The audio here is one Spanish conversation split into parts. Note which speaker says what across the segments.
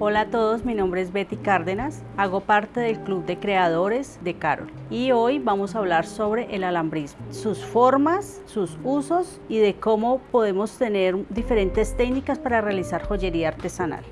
Speaker 1: Hola a todos, mi nombre es Betty Cárdenas, hago parte del Club de Creadores de Carol y hoy vamos a hablar sobre el alambrismo, sus formas, sus usos y de cómo podemos tener diferentes técnicas para realizar joyería artesanal.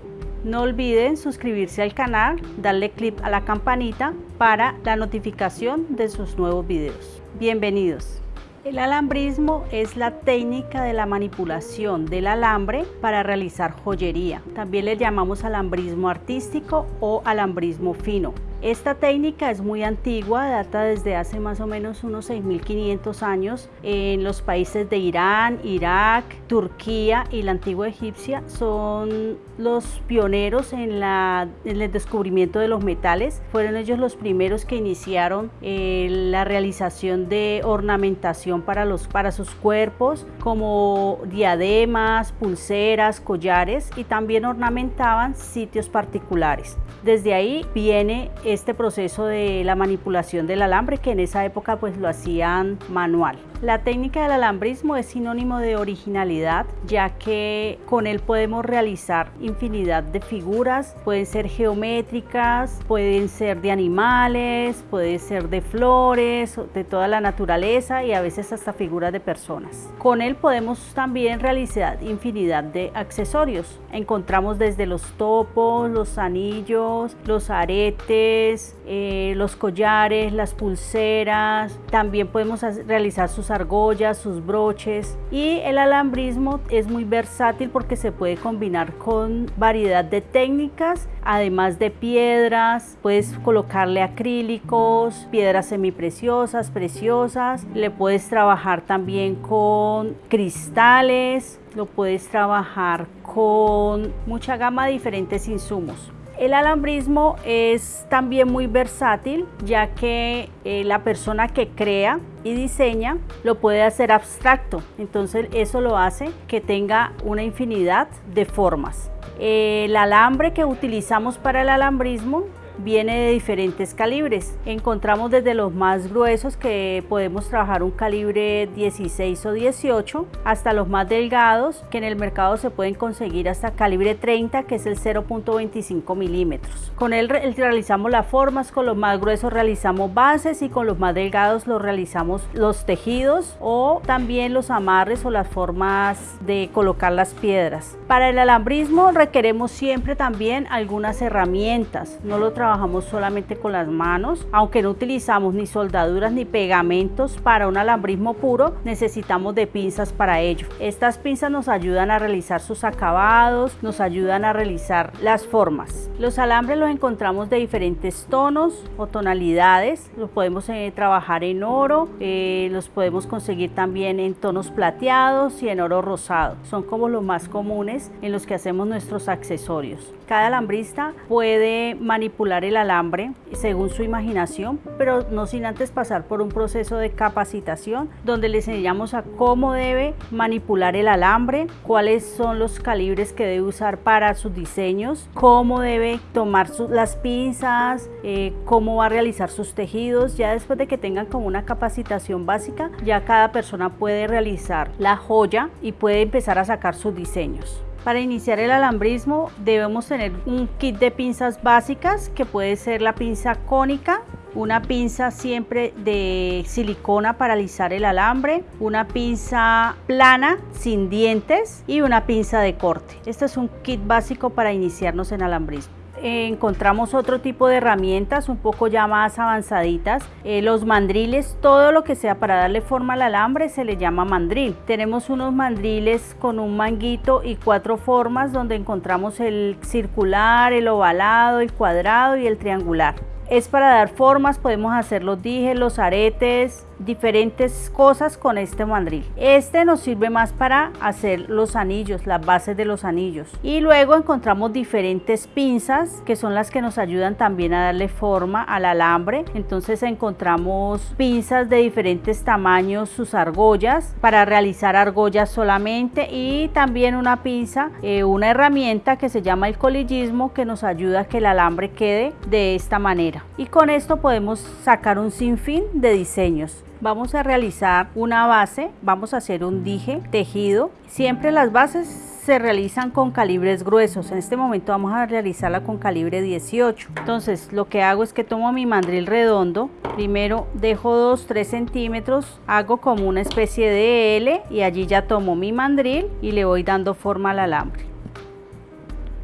Speaker 1: No olviden suscribirse al canal, darle clic a la campanita para la notificación de sus nuevos videos. Bienvenidos. El alambrismo es la técnica de la manipulación del alambre para realizar joyería. También le llamamos alambrismo artístico o alambrismo fino. Esta técnica es muy antigua, data desde hace más o menos unos 6.500 años en los países de Irán, Irak, Turquía y la antigua Egipcia. Son los pioneros en, el descubrimiento de los metales. Fueron ellos los primeros que iniciaron eh, la realización de ornamentación para, los, para sus cuerpos, como diademas, pulseras, collares y también ornamentaban sitios particulares. Desde ahí viene este proceso de la manipulación del alambre que en esa época pues lo hacían manual. La técnica del alambrismo es sinónimo de originalidad ya que con él podemos realizar infinidad de figuras, pueden ser geométricas, pueden ser de animales, pueden ser de flores, de toda la naturaleza y a veces hasta figuras de personas. Con él podemos también realizar infinidad de accesorios. Encontramos desde los topos, los anillos, los aretes, eh, los collares, las pulseras, también podemos realizar sus argollas, sus broches. Y el alambrismo es muy versátil porque se puede combinar con variedad de técnicas, además de piedras, puedes colocarle acrílicos, piedras semipreciosas, preciosas, le puedes trabajar también con cristales, lo puedes trabajar con mucha gama de diferentes insumos. El alambrismo es también muy versátil ya que eh, la persona que crea y diseña lo puede hacer abstracto, entonces eso lo hace que tenga una infinidad de formas. El alambre que utilizamos para el alambrismo viene de diferentes calibres. Encontramos desde los más gruesos que podemos trabajar un calibre 16 o 18 hasta los más delgados que en el mercado se pueden conseguir hasta calibre 30 que es el 0.25 milímetros. Con él realizamos las formas, con los más gruesos realizamos bases y con los más delgados los realizamos los tejidos o también los amarres o las formas de colocar las piedras. Para el alambrismo requeremos siempre también algunas herramientas, no lo trabajamos solamente con las manos, aunque no utilizamos ni soldaduras ni pegamentos para un alambrismo puro, necesitamos de pinzas para ello. Estas pinzas nos ayudan a realizar sus acabados, nos ayudan a realizar las formas. Los alambres los encontramos de diferentes tonos o tonalidades, los podemos eh, trabajar en oro, eh, los podemos conseguir también en tonos plateados y en oro rosado. Son como los más comunes en los que hacemos nuestros accesorios. Cada alambrista puede manipular el alambre según su imaginación, pero no sin antes pasar por un proceso de capacitación donde le enseñamos a cómo debe manipular el alambre, cuáles son los calibres que debe usar para sus diseños, cómo debe tomar las pinzas, eh, cómo va a realizar sus tejidos. Ya después de que tengan como una capacitación básica, ya cada persona puede realizar la joya y puede empezar a sacar sus diseños. Para iniciar el alambrismo debemos tener un kit de pinzas básicas que puede ser la pinza cónica, una pinza siempre de silicona para alisar el alambre, una pinza plana sin dientes y una pinza de corte. Este es un kit básico para iniciarnos en alambrismo encontramos otro tipo de herramientas un poco ya más avanzaditas. Eh, los mandriles, todo lo que sea para darle forma al alambre se le llama mandril. Tenemos unos mandriles con un manguito y cuatro formas donde encontramos el circular, el ovalado, el cuadrado y el triangular. Es para dar formas, podemos hacer los dijes, los aretes, diferentes cosas con este mandril. Este nos sirve más para hacer los anillos, las bases de los anillos. Y luego encontramos diferentes pinzas que son las que nos ayudan también a darle forma al alambre. Entonces encontramos pinzas de diferentes tamaños, sus argollas para realizar argollas solamente y también una pinza, eh, una herramienta que se llama el colillismo que nos ayuda a que el alambre quede de esta manera. Y con esto podemos sacar un sinfín de diseños. Vamos a realizar una base, vamos a hacer un dije tejido. Siempre las bases se realizan con calibres gruesos. En este momento vamos a realizarla con calibre 18. Entonces lo que hago es que tomo mi mandril redondo, primero dejo 2-3 centímetros, hago como una especie de L y allí ya tomo mi mandril y le voy dando forma al alambre.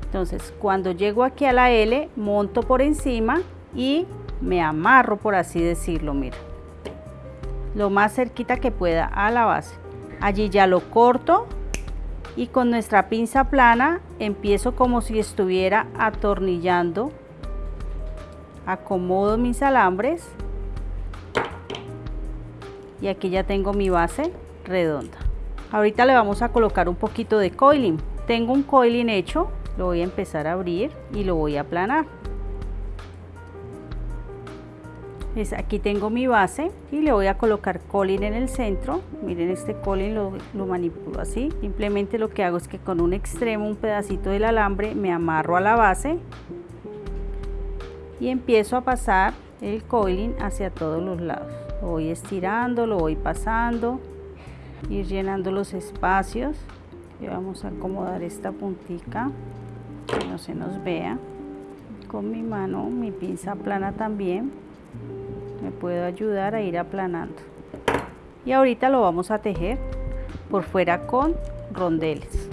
Speaker 1: Entonces cuando llego aquí a la L, monto por encima y me amarro por así decirlo, mira. Lo más cerquita que pueda a la base. Allí ya lo corto y con nuestra pinza plana empiezo como si estuviera atornillando. Acomodo mis alambres y aquí ya tengo mi base redonda. Ahorita le vamos a colocar un poquito de coiling. Tengo un coiling hecho lo voy a empezar a abrir y lo voy a aplanar aquí tengo mi base y le voy a colocar colin en el centro. Miren este colin lo, lo, manipulo así. Simplemente lo que hago es que con un extremo un pedacito del alambre me amarro a la base y empiezo a pasar el coiling hacia todos los lados. Lo voy estirando lo voy pasando ir llenando los espacios. Y vamos a acomodar esta puntica que no se nos vea. Con mi mano mi pinza plana también me puedo ayudar a ir aplanando. Y ahorita lo vamos a tejer por fuera con rondeles.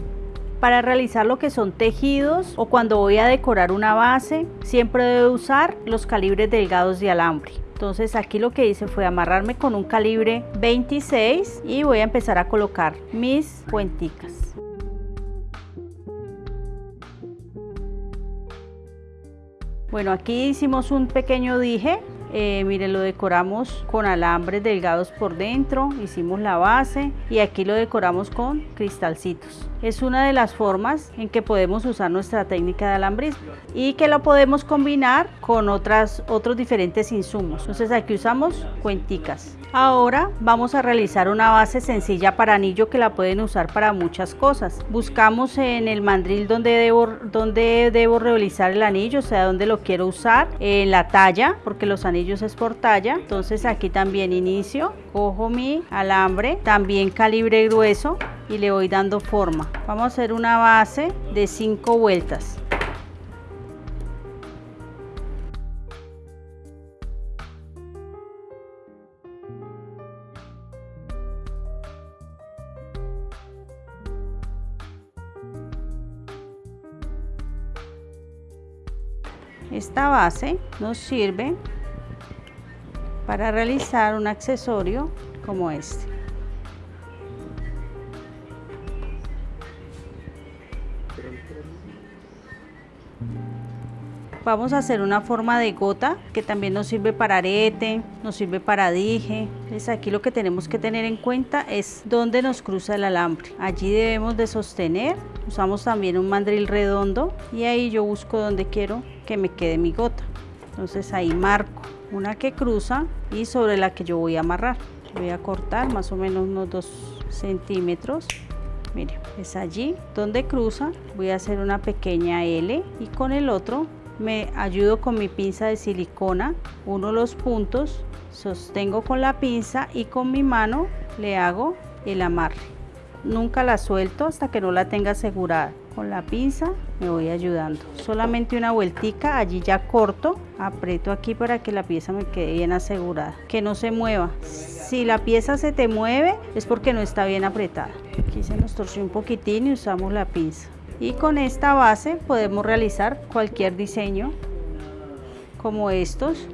Speaker 1: Para realizar lo que son tejidos o cuando voy a decorar una base siempre debo usar los calibres delgados de alambre. Entonces aquí lo que hice fue amarrarme con un calibre 26 y voy a empezar a colocar mis cuenticas. Bueno aquí hicimos un pequeño dije eh, miren, lo decoramos con alambres delgados por dentro, hicimos la base y aquí lo decoramos con cristalcitos. Es una de las formas en que podemos usar nuestra técnica de alambrismo y que lo podemos combinar con otras, otros diferentes insumos. Entonces aquí usamos cuenticas. Ahora vamos a realizar una base sencilla para anillo que la pueden usar para muchas cosas. Buscamos en el mandril donde debo, donde debo realizar el anillo, o sea, donde lo quiero usar, en la talla, porque los anillos es por talla. Entonces aquí también inicio, cojo mi alambre, también calibre grueso y le voy dando forma. Vamos a hacer una base de 5 vueltas. Esta base nos sirve para realizar un accesorio como este. Vamos a hacer una forma de gota que también nos sirve para arete, nos sirve para dije. Entonces aquí lo que tenemos que tener en cuenta es dónde nos cruza el alambre. Allí debemos de sostener. Usamos también un mandril redondo y ahí yo busco donde quiero que me quede mi gota. Entonces ahí marco una que cruza y sobre la que yo voy a amarrar. Voy a cortar más o menos unos 2 centímetros mire es allí donde cruza voy a hacer una pequeña L y con el otro me ayudo con mi pinza de silicona, uno los puntos, sostengo con la pinza y con mi mano le hago el amarre. Nunca la suelto hasta que no la tenga asegurada. Con la pinza me voy ayudando. Solamente una vueltica, allí ya corto, aprieto aquí para que la pieza me quede bien asegurada. Que no se mueva. Si la pieza se te mueve es porque no está bien apretada. Aquí se nos torció un poquitín y usamos la pinza y con esta base podemos realizar cualquier diseño como estos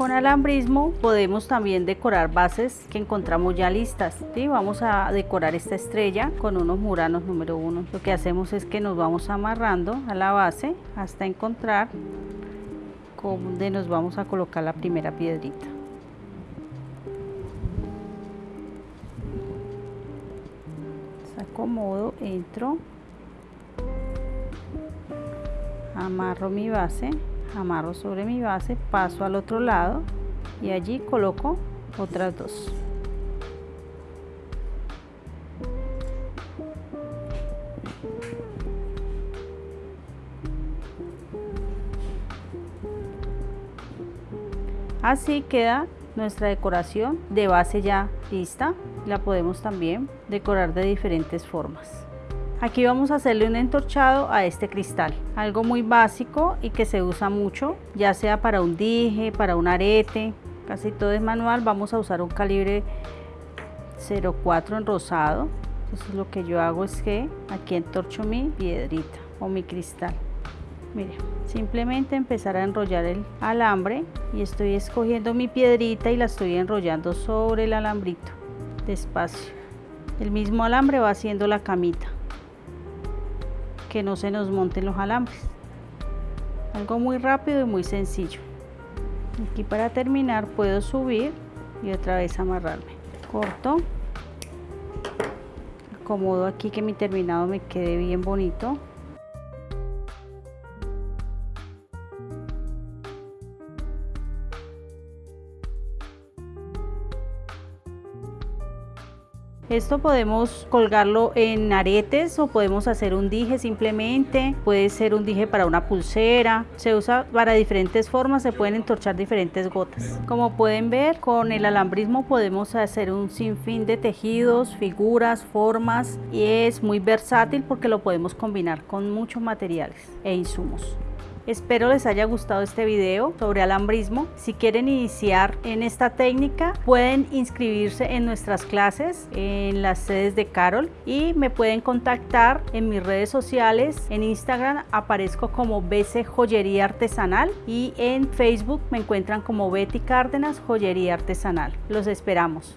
Speaker 1: con alambrismo podemos también decorar bases que encontramos ya listas vamos a decorar esta estrella con unos muranos número uno. Lo que hacemos es que nos vamos amarrando a la base hasta encontrar donde nos vamos a colocar la primera piedrita. Acomodo, entro, amarro mi base, amarro sobre mi base, paso al otro lado y allí coloco otras dos. Así queda nuestra decoración de base ya lista. La podemos también decorar de diferentes formas. Aquí vamos a hacerle un entorchado a este cristal, algo muy básico y que se usa mucho, ya sea para un dije, para un arete, casi todo es manual. Vamos a usar un calibre 0.4 en rosado. Entonces lo que yo hago es que aquí entorcho mi piedrita o mi cristal. Mire, simplemente empezar a enrollar el alambre y estoy escogiendo mi piedrita y la estoy enrollando sobre el alambrito, despacio. El mismo alambre va haciendo la camita, que no se nos monten los alambres. Algo muy rápido y muy sencillo. Aquí para terminar puedo subir y otra vez amarrarme. Corto. Acomodo aquí que mi terminado me quede bien bonito. Esto podemos colgarlo en aretes o podemos hacer un dije simplemente, puede ser un dije para una pulsera, se usa para diferentes formas, se pueden entorchar diferentes gotas. Como pueden ver, con el alambrismo podemos hacer un sinfín de tejidos, figuras, formas y es muy versátil porque lo podemos combinar con muchos materiales e insumos. Espero les haya gustado este video sobre alambrismo. Si quieren iniciar en esta técnica, pueden inscribirse en nuestras clases en las sedes de Carol y me pueden contactar en mis redes sociales. En Instagram aparezco como BC Joyería Artesanal y en Facebook me encuentran como Betty Cárdenas Joyería Artesanal. Los esperamos.